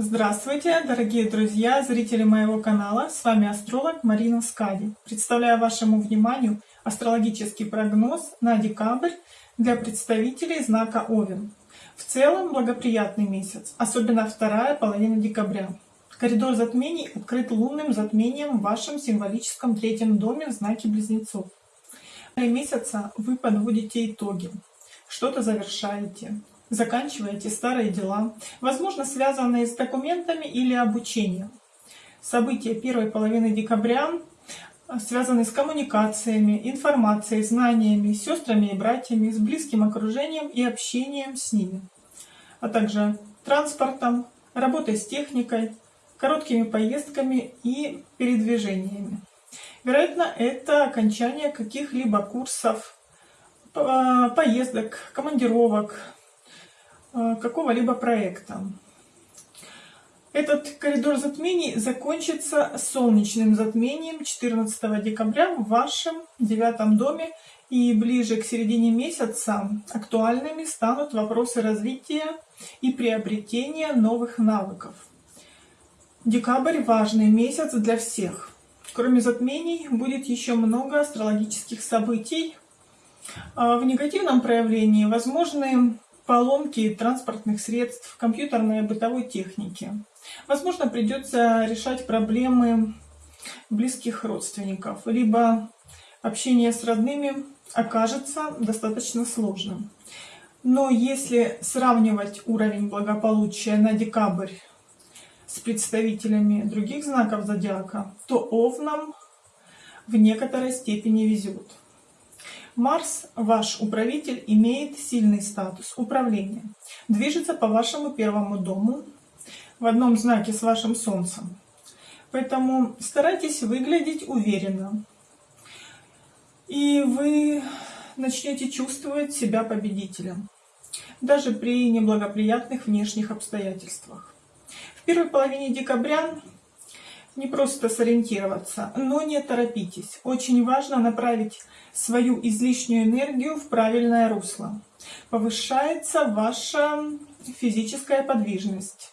Здравствуйте, дорогие друзья, зрители моего канала. С вами астролог Марина Скади. Представляю вашему вниманию астрологический прогноз на декабрь для представителей знака Овен. В целом благоприятный месяц, особенно вторая половина декабря. Коридор затмений открыт лунным затмением в вашем символическом третьем доме в знаке Близнецов. В месяца вы подводите итоги, что-то завершаете, заканчиваете старые дела, возможно, связанные с документами или обучением. События первой половины декабря связаны с коммуникациями, информацией, знаниями, сестрами и братьями, с близким окружением и общением с ними, а также транспортом, работой с техникой, короткими поездками и передвижениями. Вероятно, это окончание каких-либо курсов, поездок, командировок, какого-либо проекта. Этот коридор затмений закончится солнечным затмением 14 декабря в вашем девятом доме и ближе к середине месяца актуальными станут вопросы развития и приобретения новых навыков. Декабрь – важный месяц для всех. Кроме затмений будет еще много астрологических событий. Э, в негативном проявлении возможны поломки транспортных средств, компьютерной и бытовой техники. Возможно, придется решать проблемы близких родственников, либо общение с родными окажется достаточно сложным. Но если сравнивать уровень благополучия на декабрь с представителями других знаков зодиака, то овнам в некоторой степени везет. Марс, ваш управитель, имеет сильный статус управления. Движется по вашему первому дому в одном знаке с вашим Солнцем. Поэтому старайтесь выглядеть уверенно. И вы начнете чувствовать себя победителем. Даже при неблагоприятных внешних обстоятельствах. В первой половине декабря не просто сориентироваться, но не торопитесь. Очень важно направить свою излишнюю энергию в правильное русло. Повышается ваша физическая подвижность,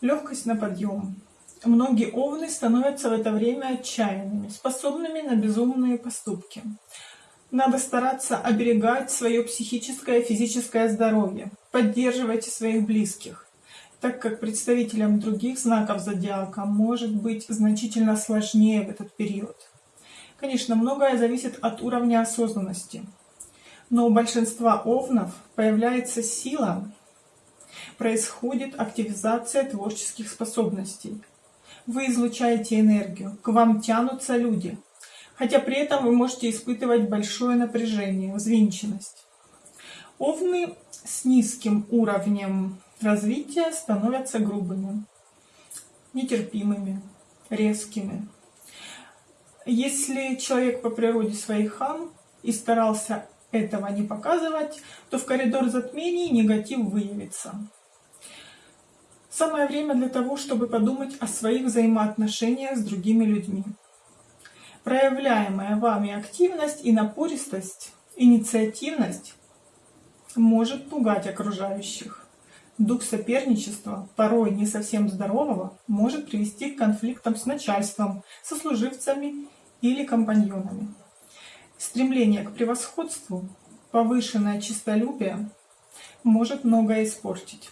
легкость на подъем. Многие овны становятся в это время отчаянными, способными на безумные поступки. Надо стараться оберегать свое психическое и физическое здоровье. Поддерживайте своих близких так как представителям других знаков зодиака может быть значительно сложнее в этот период. Конечно, многое зависит от уровня осознанности, но у большинства овнов появляется сила, происходит активизация творческих способностей. Вы излучаете энергию, к вам тянутся люди, хотя при этом вы можете испытывать большое напряжение, взвинченность. Овны с низким уровнем развития становятся грубыми, нетерпимыми, резкими. Если человек по природе своей хам и старался этого не показывать, то в коридор затмений негатив выявится. Самое время для того, чтобы подумать о своих взаимоотношениях с другими людьми. Проявляемая вами активность и напористость, инициативность может пугать окружающих. Дух соперничества, порой не совсем здорового, может привести к конфликтам с начальством, сослуживцами или компаньонами. Стремление к превосходству, повышенное честолюбие может многое испортить.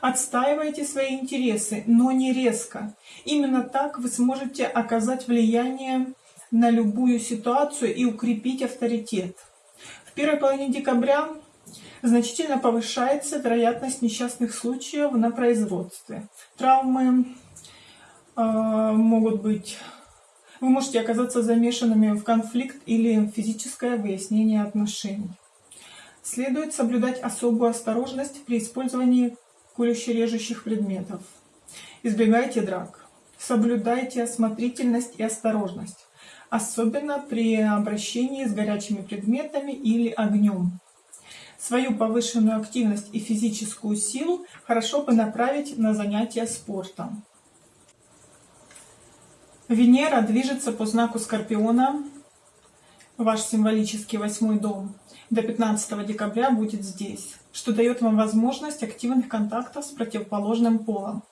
Отстаивайте свои интересы, но не резко. Именно так вы сможете оказать влияние на любую ситуацию и укрепить авторитет. В первой половине декабря значительно повышается вероятность несчастных случаев на производстве. Травмы э, могут быть... Вы можете оказаться замешанными в конфликт или физическое выяснение отношений. Следует соблюдать особую осторожность при использовании колюще-режущих предметов. Избегайте драк. Соблюдайте осмотрительность и осторожность, особенно при обращении с горячими предметами или огнем. Свою повышенную активность и физическую силу хорошо бы направить на занятия спортом. Венера движется по знаку Скорпиона, ваш символический восьмой дом, до 15 декабря будет здесь, что дает вам возможность активных контактов с противоположным полом.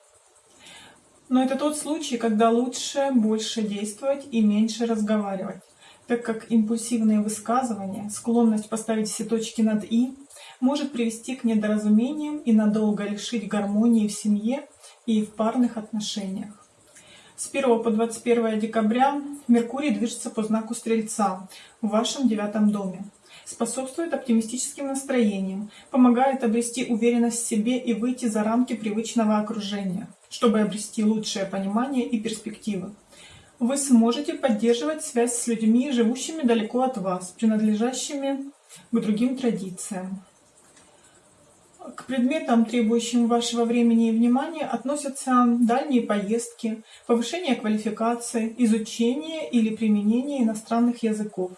Но это тот случай, когда лучше больше действовать и меньше разговаривать, так как импульсивные высказывания, склонность поставить все точки над «и» может привести к недоразумениям и надолго лишить гармонии в семье и в парных отношениях. С 1 по 21 декабря Меркурий движется по знаку Стрельца в вашем девятом доме. Способствует оптимистическим настроениям, помогает обрести уверенность в себе и выйти за рамки привычного окружения, чтобы обрести лучшее понимание и перспективы. Вы сможете поддерживать связь с людьми, живущими далеко от вас, принадлежащими к другим традициям. К предметам, требующим вашего времени и внимания, относятся дальние поездки, повышение квалификации, изучение или применение иностранных языков,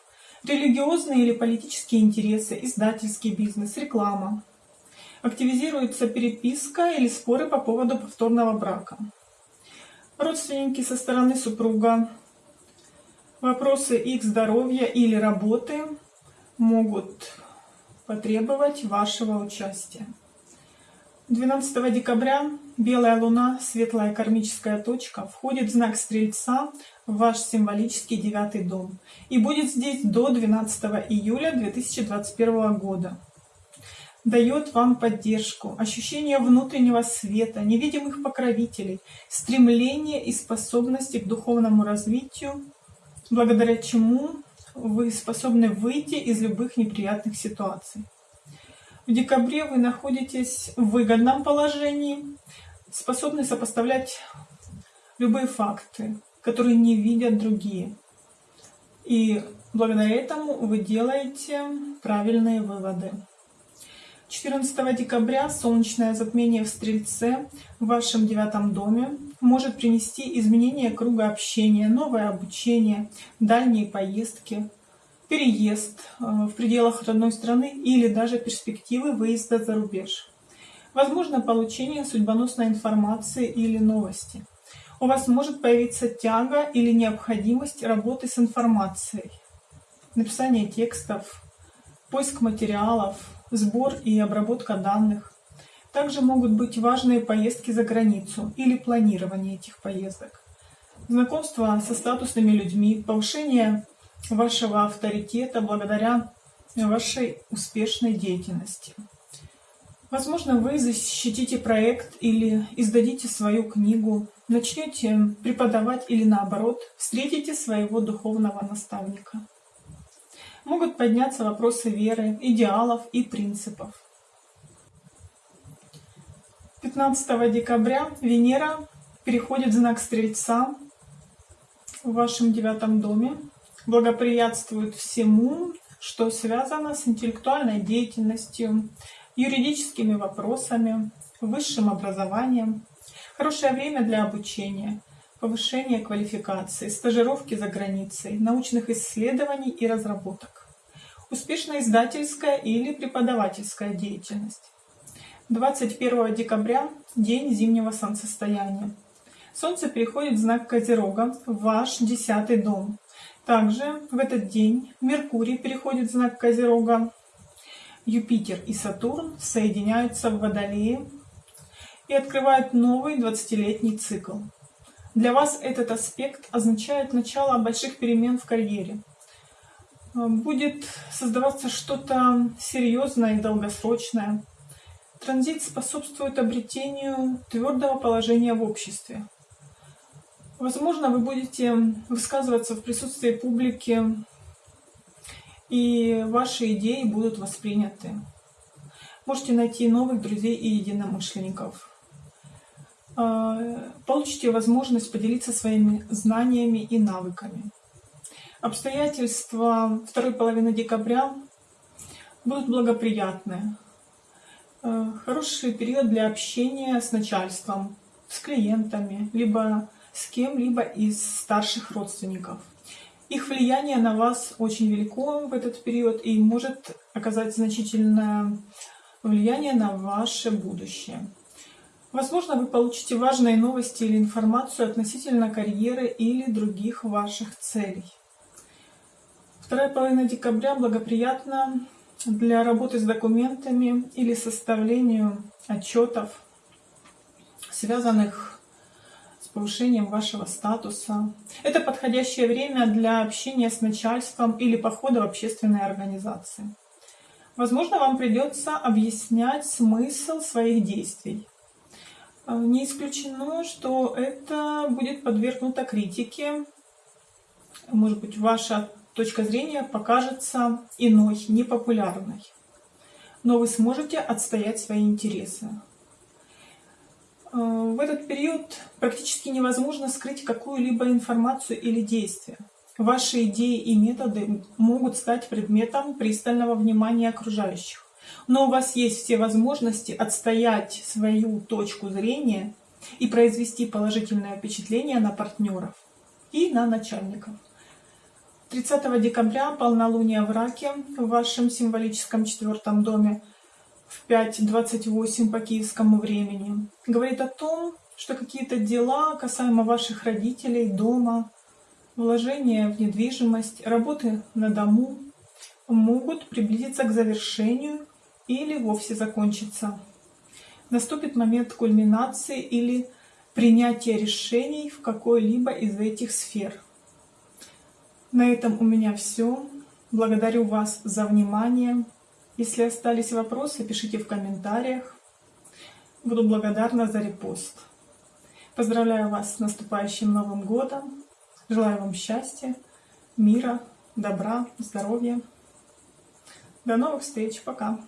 религиозные или политические интересы, издательский бизнес, реклама. Активизируется переписка или споры по поводу повторного брака. Родственники со стороны супруга. Вопросы их здоровья или работы могут потребовать вашего участия. 12 декабря белая луна, светлая кармическая точка, входит в знак Стрельца в ваш символический девятый дом и будет здесь до 12 июля 2021 года. Дает вам поддержку, ощущение внутреннего света, невидимых покровителей, стремление и способности к духовному развитию, благодаря чему вы способны выйти из любых неприятных ситуаций. В декабре вы находитесь в выгодном положении, способны сопоставлять любые факты, которые не видят другие. И благодаря этому вы делаете правильные выводы. 14 декабря солнечное затмение в Стрельце в вашем девятом доме может принести изменение круга общения, новое обучение, дальние поездки, переезд э, в пределах родной страны или даже перспективы выезда за рубеж. Возможно получение судьбоносной информации или новости. У вас может появиться тяга или необходимость работы с информацией, написание текстов, поиск материалов, сбор и обработка данных. Также могут быть важные поездки за границу или планирование этих поездок. Знакомство со статусными людьми, повышение вашего авторитета благодаря вашей успешной деятельности. Возможно, вы защитите проект или издадите свою книгу, начнете преподавать или наоборот, встретите своего духовного наставника могут подняться вопросы веры, идеалов и принципов. 15 декабря Венера переходит в знак Стрельца в вашем девятом доме, благоприятствует всему, что связано с интеллектуальной деятельностью, юридическими вопросами, высшим образованием. Хорошее время для обучения, повышения квалификации, стажировки за границей, научных исследований и разработок успешная издательская или преподавательская деятельность. 21 декабря – день зимнего солнцестояния. Солнце переходит в знак Козерога, в ваш десятый дом. Также в этот день Меркурий переходит в знак Козерога, Юпитер и Сатурн соединяются в Водолее и открывают новый 20-летний цикл. Для вас этот аспект означает начало больших перемен в карьере – Э, будет создаваться что-то серьезное и долгосрочное. Транзит способствует обретению твердого положения в обществе. Возможно, вы будете высказываться в присутствии публики, и ваши идеи будут восприняты. Можете найти новых друзей и единомышленников. Э, получите возможность поделиться своими знаниями и навыками. Обстоятельства второй половины декабря будут благоприятные. Э, хороший период для общения с начальством, с клиентами, либо с кем-либо из старших родственников. Их влияние на вас очень велико в этот период и может оказать значительное влияние на ваше будущее. Возможно, вы получите важные новости или информацию относительно карьеры или других ваших целей. Вторая половина декабря благоприятна для работы с документами или составлению отчетов, связанных с повышением вашего статуса. Это подходящее время для общения с начальством или похода в общественные организации. Возможно, вам придется объяснять смысл своих действий. Э, не исключено, что это будет подвергнуто критике. Может быть, ваша точка зрения покажется иной, непопулярной. Но вы сможете отстоять свои интересы. Э, в этот период практически невозможно скрыть какую-либо информацию или действие. Ваши идеи и методы могут стать предметом пристального внимания окружающих. Но у вас есть все возможности отстоять свою точку зрения и произвести положительное впечатление на партнеров и на начальников. 30 декабря полнолуние в Раке в вашем символическом четвертом доме в 5.28 по киевскому времени говорит о том, что какие-то дела касаемо ваших родителей, дома, вложения в недвижимость, работы на дому могут приблизиться к завершению или вовсе закончиться. Наступит момент кульминации или принятия решений в какой-либо из этих сфер. На этом у меня все. Благодарю вас за внимание. Если остались вопросы, пишите в комментариях. Буду благодарна за репост. Поздравляю вас с наступающим Новым Годом. Желаю вам счастья, мира, добра, здоровья. До новых встреч. Пока.